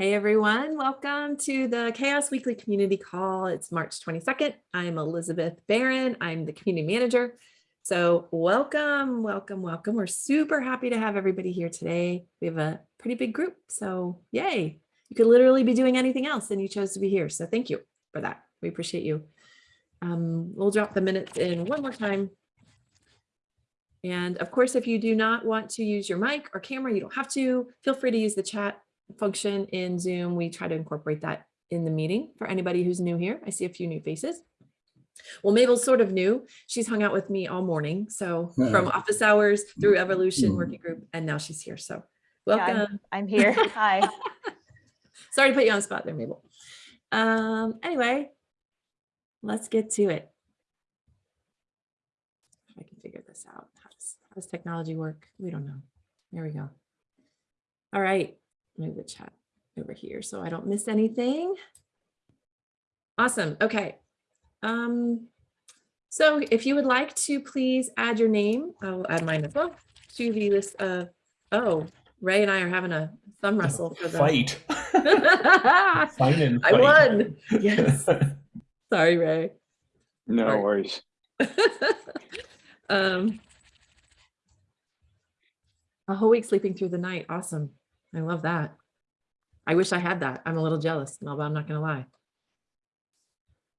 Hey everyone, welcome to the CHAOSS Weekly Community Call. It's March 22nd. I'm Elizabeth Barron. I'm the community manager. So welcome, welcome, welcome. We're super happy to have everybody here today. We have a pretty big group, so yay. You could literally be doing anything else and you chose to be here. So thank you for that. We appreciate you. Um, we'll drop the minutes in one more time. And of course, if you do not want to use your mic or camera, you don't have to. Feel free to use the chat function in Zoom. We try to incorporate that in the meeting for anybody who's new here. I see a few new faces. Well, Mabel's sort of new. She's hung out with me all morning. So from office hours through evolution working group, and now she's here. So welcome. Yeah, I'm, I'm here. Hi. Sorry to put you on the spot there, Mabel. Um, anyway, let's get to it. If I can figure this out. How does, how does technology work? We don't know. There we go. All right, move the chat over here so I don't miss anything. Awesome. Okay. Um, so if you would like to please add your name, I'll add mine as well to the list of, oh, Ray and I are having a thumb wrestle for the fight. fight and I won. Yes. Sorry, Ray. No Sorry. worries. um, a whole week sleeping through the night. Awesome. I love that. I wish I had that. I'm a little jealous. No, but I'm not going to lie.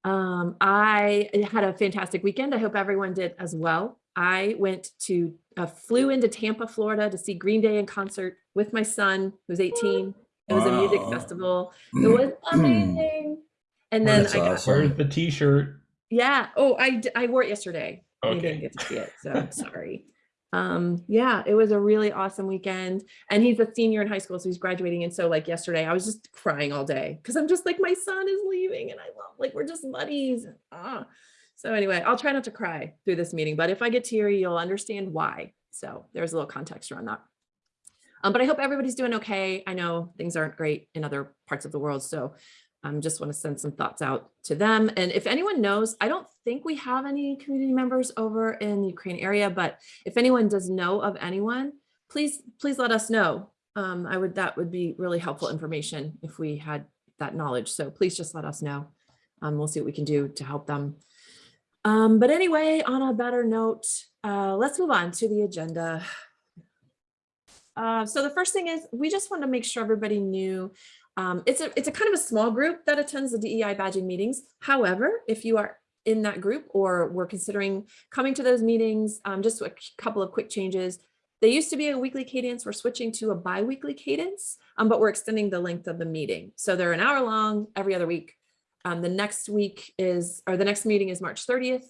Um, I had a fantastic weekend. I hope everyone did as well. I went to, uh, flew into Tampa, Florida to see Green Day in concert with my son, who's 18. It was a music festival. It was amazing. And then That's I got, awesome. Where's the t-shirt? yeah. Oh, I, I wore it yesterday. Okay. I didn't get to see it, so sorry. Um, yeah, it was a really awesome weekend. And he's a senior in high school, so he's graduating. And so like yesterday, I was just crying all day because I'm just like, my son is leaving and I love, like, we're just buddies. Ah. So anyway, I'll try not to cry through this meeting, but if I get teary, you'll understand why. So there's a little context around that. Um, but I hope everybody's doing okay. I know things aren't great in other parts of the world, so um, just want to send some thoughts out to them. And if anyone knows, I don't think we have any community members over in the Ukraine area, but if anyone does know of anyone, please, please let us know. Um, I would, that would be really helpful information if we had that knowledge. So please just let us know. Um, we'll see what we can do to help them. Um, but anyway, on a better note, uh, let's move on to the agenda. Uh, so the first thing is we just want to make sure everybody knew um, it's a it's a kind of a small group that attends the DEI badging meetings. However, if you are in that group or were considering coming to those meetings, um, just a couple of quick changes. They used to be a weekly cadence. We're switching to a bi-weekly cadence, um, but we're extending the length of the meeting. So they're an hour long every other week. Um, the next week is, or the next meeting is March 30th.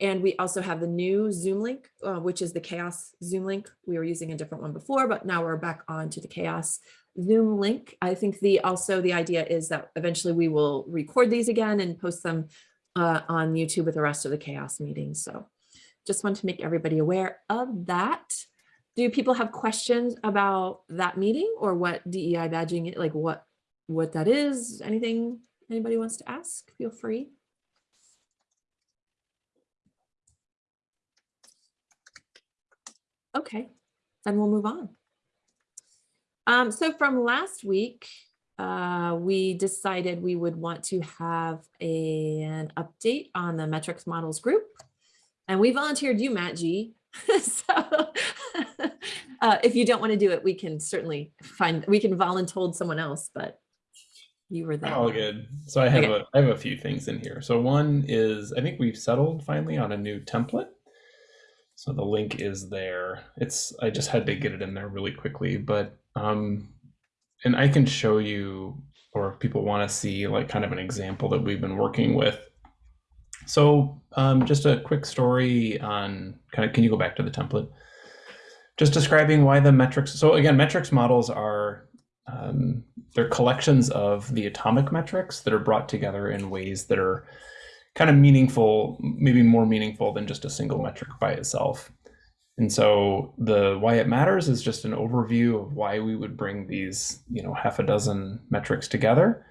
And we also have the new Zoom link, uh, which is the CHAOSS Zoom link. We were using a different one before, but now we're back on to the CHAOSS Zoom link. I think the also the idea is that eventually we will record these again and post them uh, on YouTube with the rest of the CHAOSS meetings. So just want to make everybody aware of that. Do people have questions about that meeting or what DEI badging, like what, what that is? Anything anybody wants to ask? Feel free. Okay, then we'll move on. Um, so from last week, uh, we decided we would want to have a, an update on the metrics models group. And we volunteered you, Matt G. so uh, if you don't want to do it, we can certainly find, we can voluntold someone else, but you were there. All good. So I have Okay. a I have a few things in here. So one is I think we've settled finally on a new template. So the link is there. It's I just had to get it in there really quickly, but um and I can show you or if people want to see like kind of an example that we've been working with. So um just a quick story on kind of can you go back to the template? Just describing why the metrics so again metrics models are um, they're collections of the atomic metrics that are brought together in ways that are kind of meaningful, maybe more meaningful than just a single metric by itself. And so the why it matters is just an overview of why we would bring these, you know, half a dozen metrics together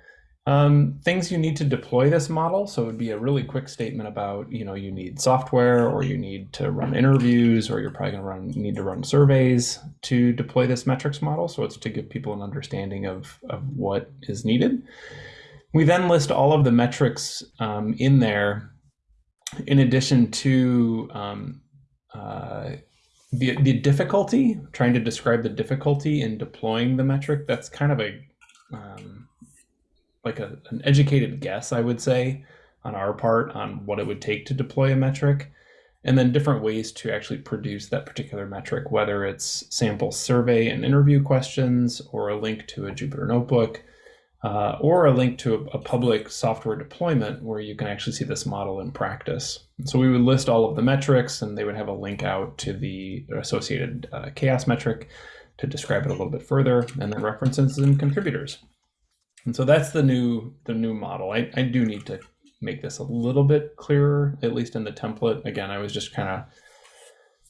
Um, things you need to deploy this model. So it would be a really quick statement about, you know, you need software or you need to run interviews or you're probably going to run need to run surveys to deploy this metrics model. So it's to give people an understanding of, of what is needed. We then list all of the metrics um, in there in addition to um, uh, the, the difficulty, trying to describe the difficulty in deploying the metric. That's kind of a um, like a, an educated guess, I would say, on our part on what it would take to deploy a metric, and then different ways to actually produce that particular metric, whether it's sample survey and interview questions, or a link to a Jupyter notebook, uh, or a link to a, a, public software deployment where you can actually see this model in practice. So we would list all of the metrics, and they would have a link out to the associated uh, CHAOSS metric to describe it a little bit further, and then references and contributors. And so that's the new the new model. I, I do need to make this a little bit clearer, at least in the template. Again, I was just kind of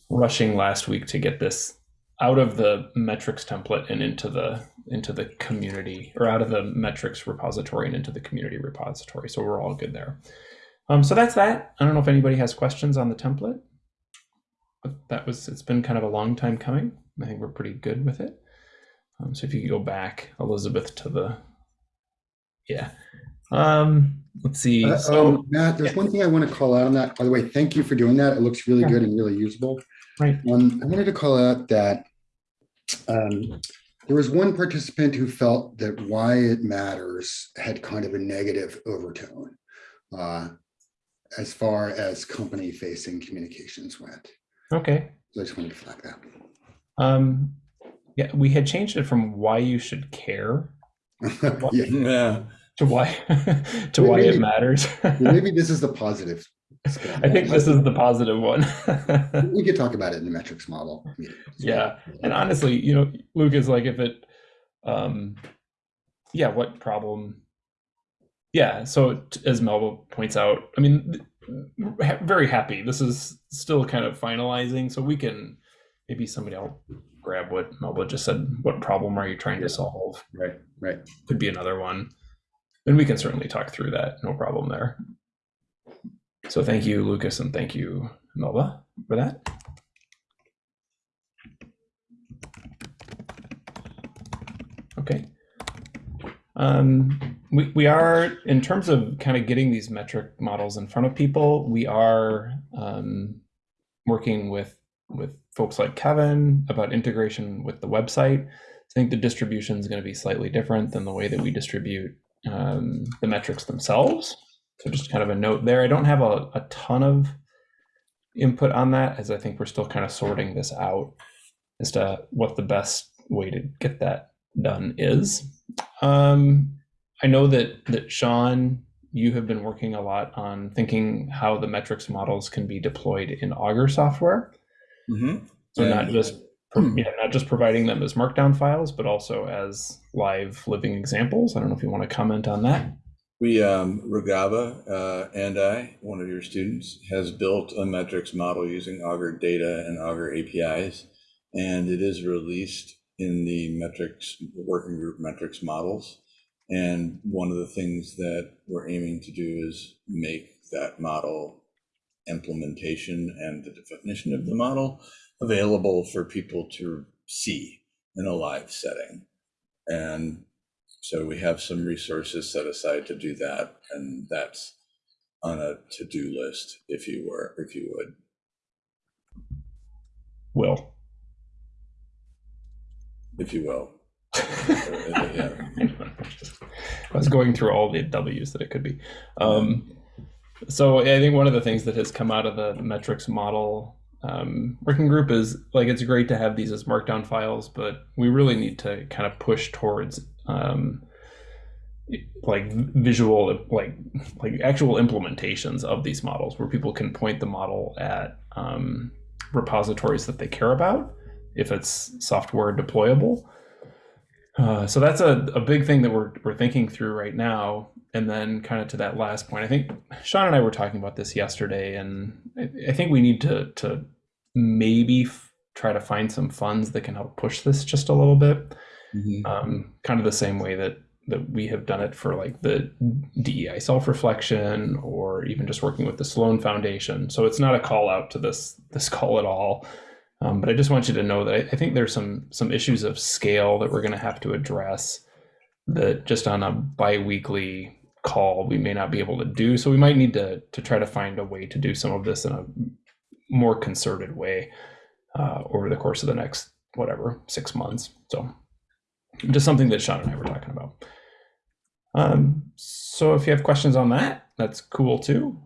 rushing last week to get this out of the metrics template and into the into the community or out of the metrics repository and into the community repository. So we're all good there. Um, so that's that. I don't know if anybody has questions on the template. But that was it's been kind of a long time coming. I think we're pretty good with it. Um, so if you could go back, Elizabeth, to the yeah. Um, let's see. Uh, so, um, Matt, there's yeah. one thing I want to call out on that. By the way, thank you for doing that. It looks really Yeah. good and really usable. Right. Um, I wanted to call out that um, there was one participant who felt that why it matters had kind of a negative overtone uh, as far as company facing communications went. okay. So I just wanted to flag that. Um, yeah, we had changed it from why you should care Yeah, Yeah. to why to why it matters. maybe this is the positive. Spin. I think this is the positive one. We could talk about it in the metrics model. meeting as well. Yeah, and honestly, you know, Luke is like if it, um, yeah, what problem? Yeah, so as Melba points out, I mean, very happy. This is still kind of finalizing, so we can maybe somebody else grab what Melba just said. What problem are you trying to solve? Right, right. Could be another one, and we can certainly talk through that. No problem there. So thank you, Lucas, and thank you, Melba, for that. Okay. Um, we, we are, in terms of kind of getting these metric models in front of people, we are um, working with, with folks like Kevin about integration with the website. I think the distribution is going to be slightly different than the way that we distribute um, the metrics themselves. So just kind of a note there. I don't have a, a ton of input on that as I think we're still kind of sorting this out as to what the best way to get that done is. Um, I know that that Sean, you have been working a lot on thinking how the metrics models can be deployed in Augur software. hmm So Yeah. not just yeah, not just providing them as markdown files, but also as live living examples. I don't know if you want to comment on that. We, um, uh, and I, one of your students, has built a metrics model using Augur data and Augur APIs. And it is released in the metrics, working group metrics models. And one of the things that we're aiming to do is make that model implementation and the definition of the model available for people to see in a live setting. And so we have some resources set aside to do that, and that's on a to-do list, if you were, if you would. Will. if you will. Yeah. I was going through all the W's that it could be. Um, so I think one of the things that has come out of the metrics model um, working group is like it's great to have these as markdown files, but we really need to kind of push towards um, like visual, like like actual implementations of these models, where people can point the model at um, repositories that they care about, if it's software deployable. Uh, so that's a, a big thing that we're, we're thinking through right now. And then kind of to that last point, I think Sean and I were talking about this yesterday, and I, I think we need to, to maybe try to find some funds that can help push this just a little bit. Mhm. Um, kind of the same way that that we have done it for like the DEI self reflection or even just working with the Sloan Foundation. So it's not a call out to this this call at all. Um, but I just want you to know that I, I think there's some some issues of scale that we're going to have to address that just on a biweekly call we may not be able to do. So we might need to to try to find a way to do some of this in a more concerted way uh, over the course of the next whatever six months. So just something that Sean and I were talking about. Um, so if you have questions on that, that's cool too.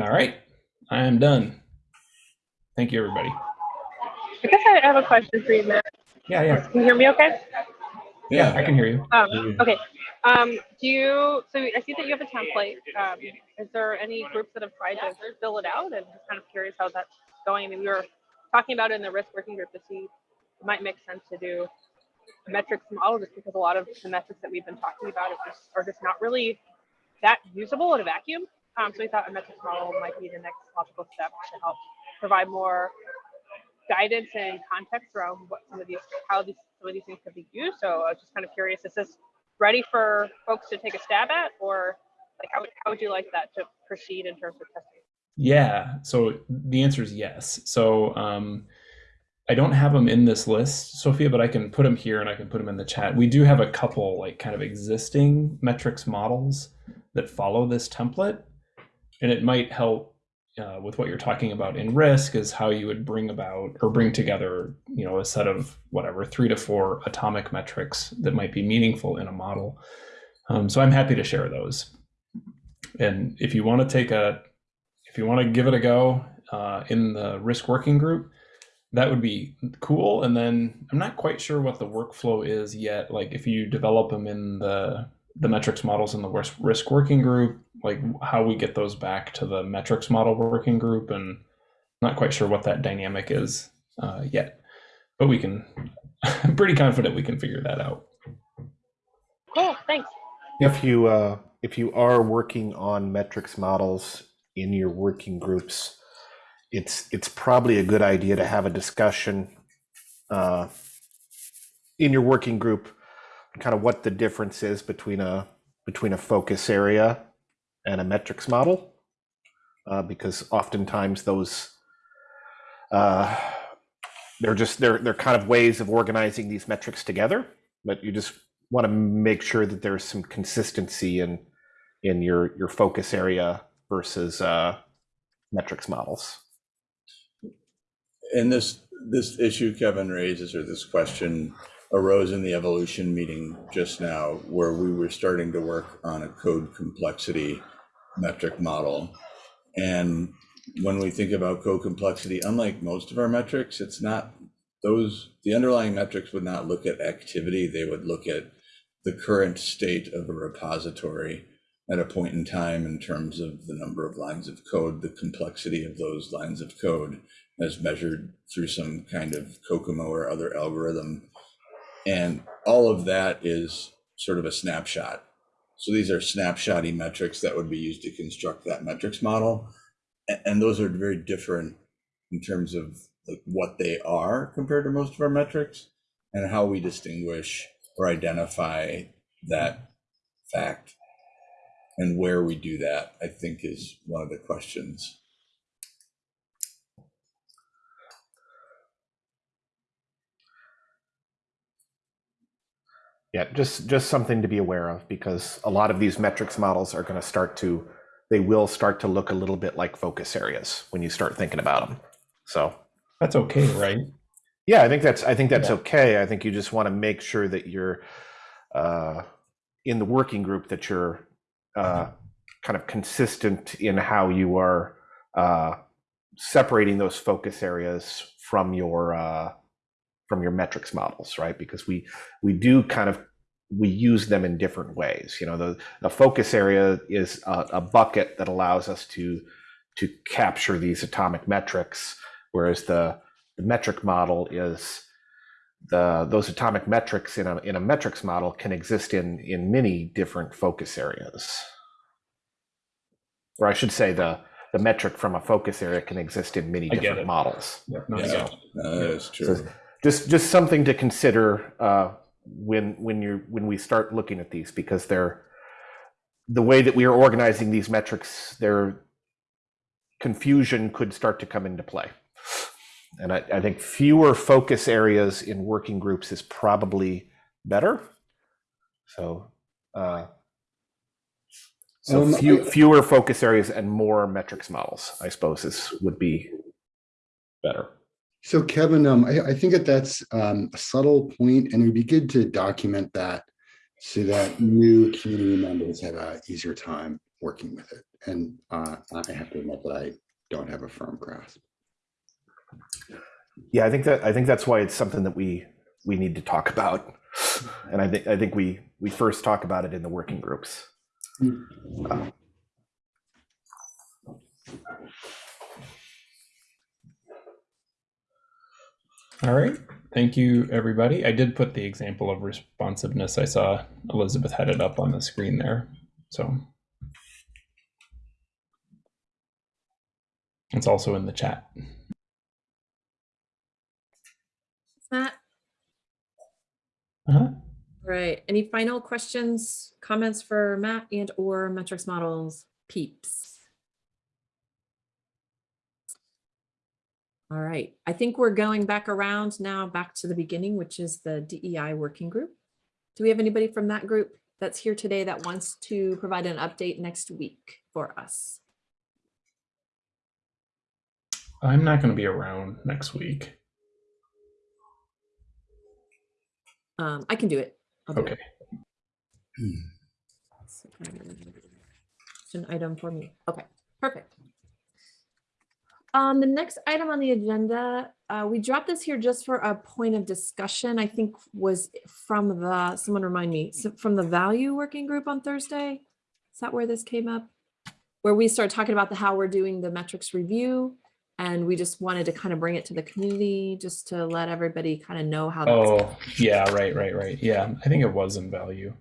All right, I am done. Thank you, everybody. I guess I have a question for you, Matt. Yeah, yeah, Can you hear me okay? yeah. I can hear you. Um, okay. Um, do you, so I see that you have a template. Um, is there any groups that have tried to fill it out? And just kind of curious how that's going. I mean, we were talking about in the risk working group to see it might make sense to do a metrics model just because a lot of the metrics that we've been talking about are just, are just not really that usable in a vacuum. Um, so we thought a metrics model might be the next logical step to help provide more guidance and context around what some of these, how these, some of these things could be used. So I was just kind of curious, is this ready for folks to take a stab at, or like how would, how would you like that to proceed in terms of testing? Yeah. So the answer is yes. So um, I don't have them in this list, Sophia, but I can put them here and I can put them in the chat. We do have a couple like kind of existing metrics models that follow this template, and it might help uh, with what you're talking about in risk is how you would bring about or bring together, you know, a set of whatever three to four atomic metrics that might be meaningful in a model. Um, so I'm happy to share those. And if you want to take a if you want to give it a go uh, in the risk working group, that would be cool. And then I'm not quite sure what the workflow is yet. Like if you develop them in the the metrics models in the risk risk working group, like how we get those back to the metrics model working group, and I'm not quite sure what that dynamic is uh, yet. But we can. I'm pretty confident we can figure that out. Cool, thanks. If you uh, if you are working on metrics models in your working groups, it's it's probably a good idea to have a discussion uh, in your working group, kind of what the difference is between a between a focus area and a metrics model, uh, because oftentimes those uh, they're just they're they're kind of ways of organizing these metrics together, but you just want to make sure that there's some consistency in in your your focus area versus uh, metrics models. and this, this issue Kevin raises, or this question arose in the evolution meeting just now, where we were starting to work on a code complexity metric model. And when we think about code complexity, unlike most of our metrics, it's not those, the underlying metrics would not look at activity, they would look at the current state of a repository at a point in time in terms of the number of lines of code, the complexity of those lines of code as measured through some kind of COCOMO or other algorithm. And all of that is sort of a snapshot. So these are snapshotty metrics that would be used to construct that metrics model. And those are very different in terms of like what they are compared to most of our metrics and how we distinguish or identify that fact. And where we do that, I think is one of the questions. Yeah, just just something to be aware of because a lot of these metrics models are going to start to they will start to look a little bit like focus areas when you start thinking about them. So That's okay, right? yeah, I think that's I think that's Yeah. okay. I think you just want to make sure that you're uh, in the working group that you're uh, kind of consistent in how you are uh, separating those focus areas from your uh, from your metrics models, right? Because we we do kind of we use them in different ways. You know, the the focus area is a, a bucket that allows us to to capture these atomic metrics, whereas the the metric model is the those atomic metrics in a in a metrics model can exist in in many different focus areas. Or I should say the the metric from a focus area can exist in many different it. models. Yeah, no, Yeah, get it. no, that is true. So just just something to consider uh, when when you when we start looking at these because they're the way that we are organizing these metrics, their confusion could start to come into play. And I, I think fewer focus areas in working groups is probably better. So, uh, so Um, few, fewer focus areas and more metrics models, I suppose, is would be better. So Kevin, um, I, I think that that's um, a subtle point, and it would be good to document that so that new community members have an easier time working with it. And uh, I have to admit that I don't have a firm grasp. Yeah, I think that I think that's why it's something that we we need to talk about, and I think I think we we first talk about it in the working groups. Uh, All right. Thank you, everybody. I did put the example of responsiveness. I saw Elizabeth had it up on the screen there. So it's also in the chat. Matt, Uh-huh. right. Any final questions, comments for Matt and or metrics models peeps? All right, I think we're going back around now, back to the beginning, which is the DEI working group. Do we have anybody from that group that's here today that wants to provide an update next week for us? I'm not going to be around next week. Um, I can do it. I'll do it. Okay. It's an item for me. Okay, perfect. Um, the next item on the agenda, uh, we dropped this here just for a point of discussion, I think was from the, someone remind me, so from the value working group on Thursday? Is that where this came up? Where we started talking about the, how we're doing the metrics review. And we just wanted to kind of bring it to the community, just to let everybody kind of know how. Oh, yeah, right, right, right. Yeah, I think it was in value.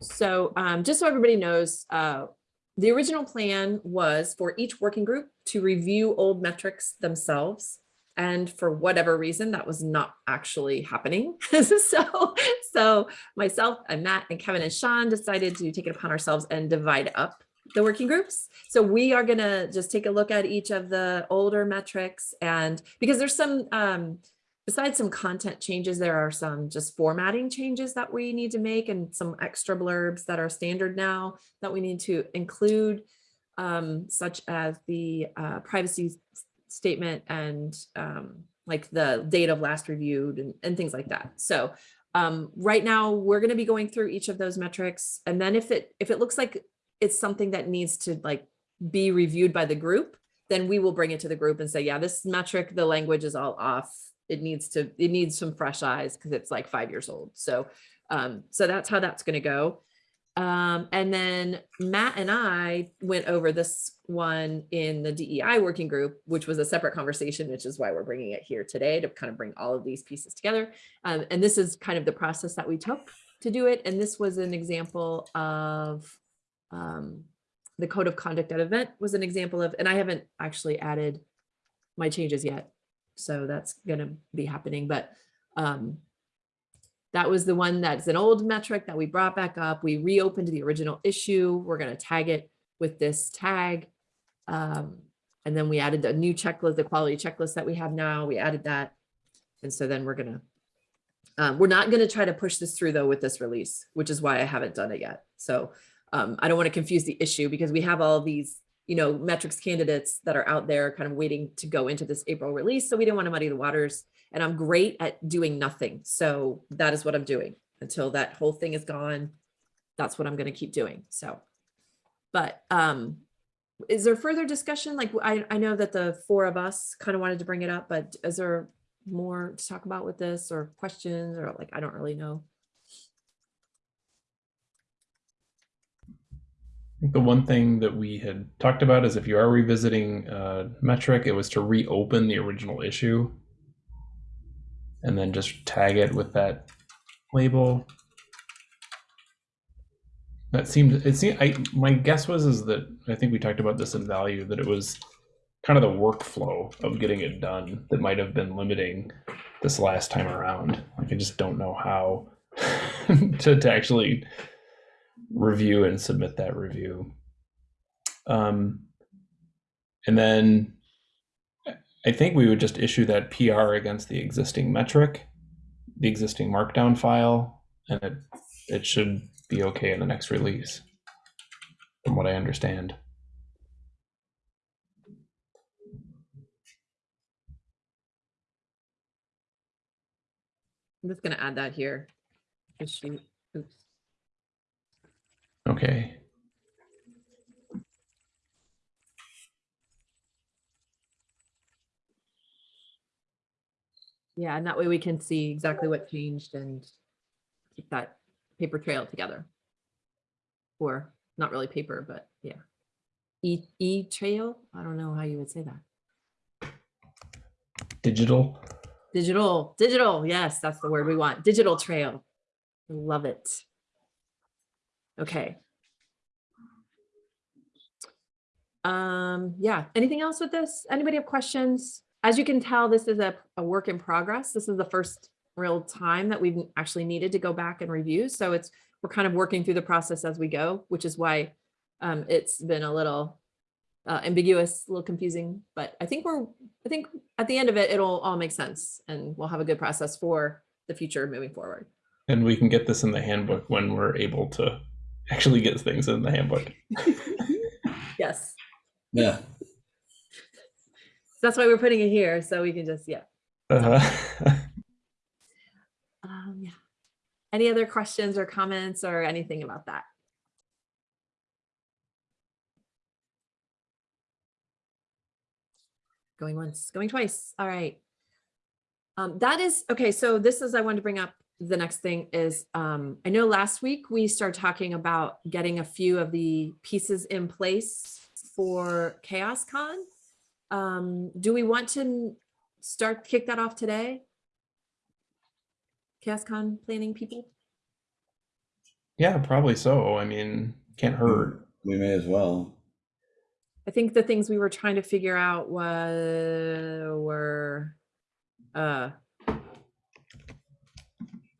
So um, just so everybody knows, uh, the original plan was for each working group to review old metrics themselves. And for whatever reason, that was not actually happening. so, so myself and Matt and Kevin and Sean decided to take it upon ourselves and divide up the working groups. So we are gonna just take a look at each of the older metrics and because there's some, um, besides some content changes, there are some just formatting changes that we need to make and some extra blurbs that are standard now that we need to include, um, such as the uh, privacy statement and um, like the date of last reviewed and, and things like that. So um, right now, we're going to be going through each of those metrics. And then if it if it looks like it's something that needs to like be reviewed by the group, then we will bring it to the group and say, yeah, this metric, the language is all off. It needs to, it needs some fresh eyes because it's like five years old. So, um, so that's how that's going to go. Um, and then Matt and I went over this one in the DEI working group, which was a separate conversation, which is why we're bringing it here today to kind of bring all of these pieces together. Um, and this is kind of the process that we took to do it. And this was an example of um, the code of conduct at event was an example of, and I haven't actually added my changes yet. So that's gonna be happening, but um, that was the one that's an old metric that we brought back up. We reopened the original issue. We're gonna tag it with this tag. Um, and then we added a new checklist, the quality checklist that we have now, we added that. And so then we're gonna, um, we're not gonna try to push this through though with this release, which is why I haven't done it yet. So um, I don't want to confuse the issue because we have all these, you know, metrics candidates that are out there kind of waiting to go into this April release. So we didn't want to muddy the waters and I'm great at doing nothing. So that is what I'm doing until that whole thing is gone. That's what I'm going to keep doing. So, but um, is there further discussion? Like I, I know that the four of us kind of wanted to bring it up, but is there more to talk about with this or questions or like, I don't really know. Think the one thing that we had talked about is if you are revisiting uh, metric, it was to reopen the original issue and then just tag it with that label. That seemed it seemed I my guess was is that I think we talked about this in value that it was kind of the workflow of getting it done that might have been limiting this last time around. Like I just don't know how to, to actually review and submit that review. Um, and then I think we would just issue that PR against the existing metric, the existing markdown file, and it it should be okay in the next release, from what I understand. I'm just gonna add that here. Oops. Okay. Yeah, and that way we can see exactly what changed and keep that paper trail together. Or not really paper, but yeah. E, e trail, I don't know how you would say that. Digital. Digital, digital, yes, that's the word we want. Digital trail. Love it. Okay. Um, yeah, anything else with this? Anybody have questions? As you can tell, this is a, a work in progress. This is the first real time that we've actually needed to go back and review. So it's, we're kind of working through the process as we go, which is why um, it's been a little uh, ambiguous, a little confusing, but I think we're, I think at the end of it, it'll all make sense and we'll have a good process for the future moving forward. And we can get this in the handbook when we're able to actually gets things in the handbook. Yes, Yeah. that's why we're putting it here. So we can just, yeah. Uh-huh. Um, yeah. Any other questions or comments or anything about that? Going once, going twice. All right. Um, that is, okay, so this is, I wanted to bring up, the next thing is, um, I know last week we started talking about getting a few of the pieces in place for CHAOSScon. Um, do we want to start, kick that off today? CHAOSScon planning people? yeah, probably so. I mean, can't hurt. We may as well. I think the things we were trying to figure out was were uh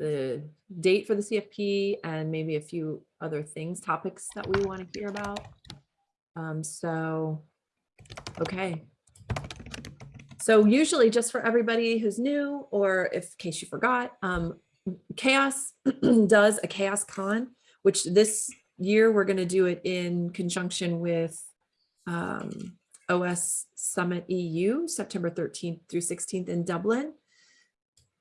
the date for the CFP and maybe a few other things, topics that we want to hear about. Um, so, okay. So usually just for everybody who's new, or if in case you forgot, um, CHAOSS does a CHAOSScon, which this year we're going to do it in conjunction with um, OS Summit EU, September 13th through 16th in Dublin.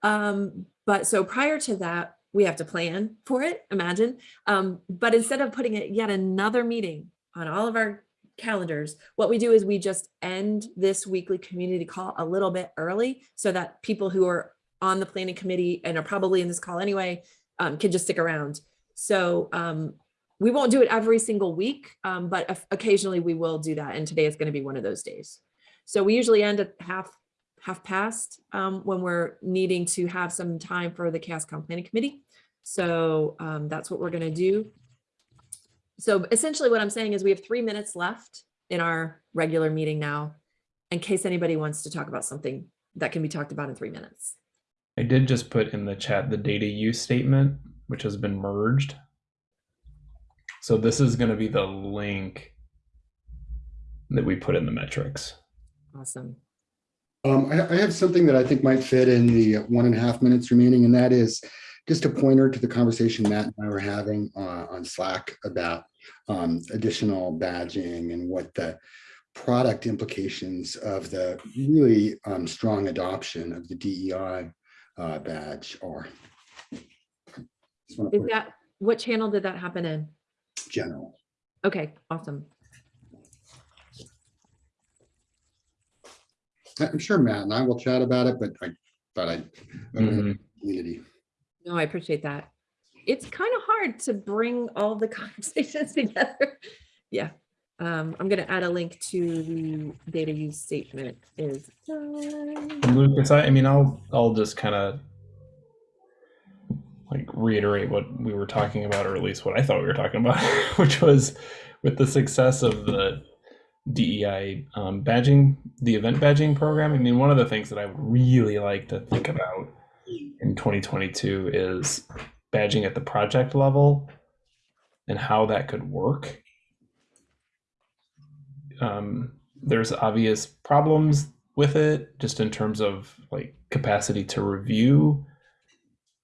Um, but so prior to that, we have to plan for it, imagine. Um, but instead of putting it yet another meeting on all of our calendars, what we do is we just end this weekly community call a little bit early so that people who are on the planning committee and are probably in this call anyway um, can just stick around. So um, we won't do it every single week, um, but occasionally we will do that. And today is going to be one of those days. So we usually end at half half past um, when we're needing to have some time for the CHAOSScon Planning Committee. So um, that's what we're going to do. So essentially what I'm saying is we have three minutes left in our regular meeting now, in case anybody wants to talk about something that can be talked about in three minutes. I did just put in the chat the data use statement, which has been merged. So this is going to be the link that we put in the metrics. Awesome. Um, I, I have something that I think might fit in the one and a half minutes remaining, and that is just a pointer to the conversation Matt and I were having uh, on Slack about um, additional badging and what the product implications of the really um, strong adoption of the DEI uh, badge are. Is that, what channel did that happen in? General. Okay, awesome. I'm sure Matt and I will chat about it, but I thought I'd Mhm. community. No, I appreciate that. It's kind of hard to bring all the conversations together. Yeah. Um, I'm gonna add a link to the data use statement is. done. And Lucas, I, I mean, I'll I'll just kind of like reiterate what we were talking about, or at least what I thought we were talking about, which was with the success of the DEI um, badging, the event badging program. I mean, one of the things that I would really like to think about in 2022 is badging at the project level and how that could work. Um, there's obvious problems with it, just in terms of like capacity to review,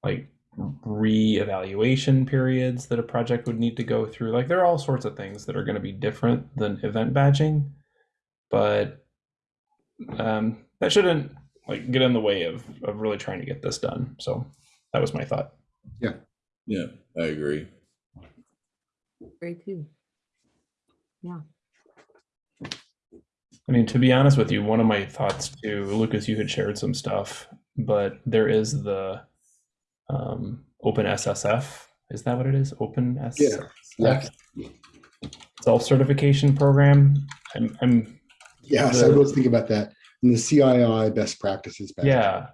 like re-evaluation periods that a project would need to go through. Like there are all sorts of things that are going to be different than event badging, but um, that shouldn't like get in the way of of really trying to get this done. So that was my thought. Yeah, yeah, I agree. Very too. Yeah. I mean, to be honest with you, one of my thoughts too, Lucas, you had shared some stuff, but there is the um, Open SSF. Is that what it is? Open SSF Yeah. self certification program. I'm, I'm Yes, I was thinking about that. And the CII best practices. badge. yeah.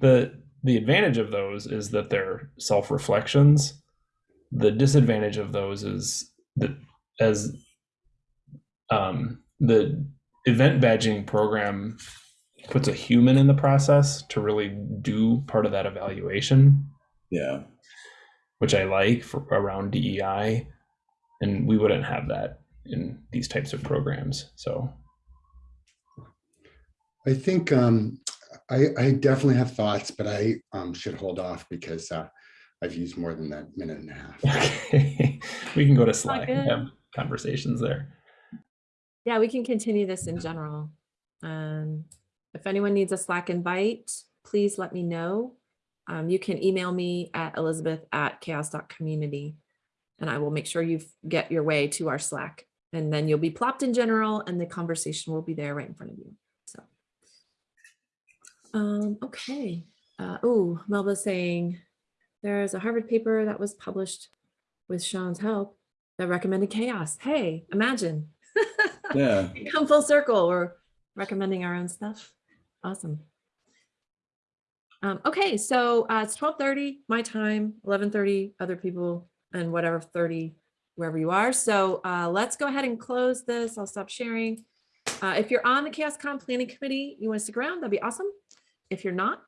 The the advantage of those is that they're self reflections. The disadvantage of those is that as um, the event badging program puts a human in the process to really do part of that evaluation, Yeah, which I like for around DEI, and we wouldn't have that in these types of programs. So I think um, I, I definitely have thoughts, but I um, should hold off because uh, I've used more than that minute and a half. okay, we can go to Slack and have conversations there. Yeah, we can continue this in general. Um, if anyone needs a Slack invite, please let me know. Um, you can email me at elizabeth at chaoss.community and I will make sure you get your way to our Slack. And then you'll be plopped in general and the conversation will be there right in front of you. So, um, okay. Uh, oh, Melba's saying there's a Harvard paper that was published with Sean's help that recommended CHAOSS. Hey, imagine. yeah. come full circle. We're recommending our own stuff. Awesome. Um, okay, so uh, it's 12:30 my time, 11:30 other people, and whatever 30 wherever you are. So uh, let's go ahead and close this. I'll stop sharing. Uh, if you're on the CHAOSScon Planning Committee, you want to stick around, that'd be awesome. If you're not,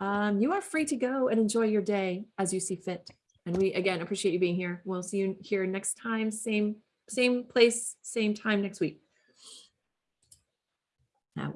um, you are free to go and enjoy your day as you see fit. And we again appreciate you being here. We'll see you here next time, same same place, same time next week. Now.